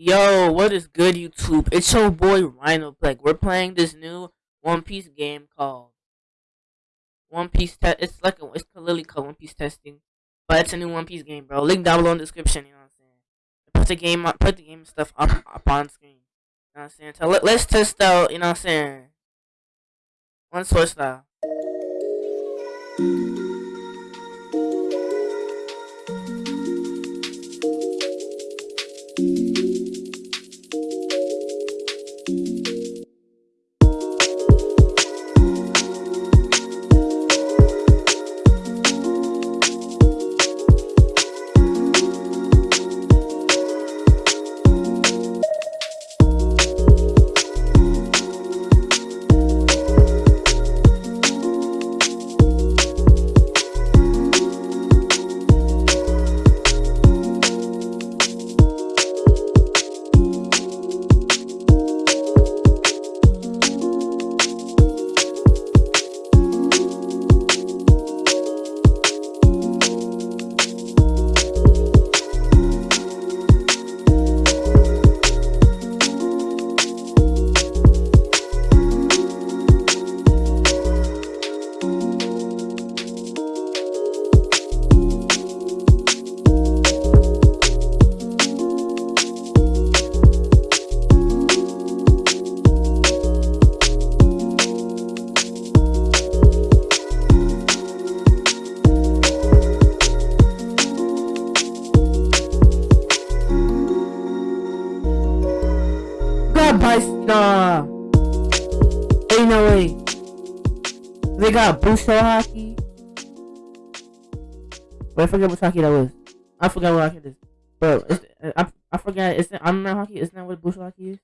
Yo, what is good, YouTube? It's your boy Rhino Like We're playing this new One Piece game called One Piece. Test. it's like a, it's literally called One Piece Testing, but it's a new One Piece game, bro. Link down below in the description. You know what I'm saying? Put the game, put the game stuff up up on screen. You know what I'm saying? So let, let's test out. You know what I'm saying? One Sword Style. Got Bicep. Ain't no way. They got Busho Haki. Wait, I forget what Haki that was. I forgot what Haki it is. It's, I, I forgot. It's I'm not Haki. Isn't that what Busho Haki is?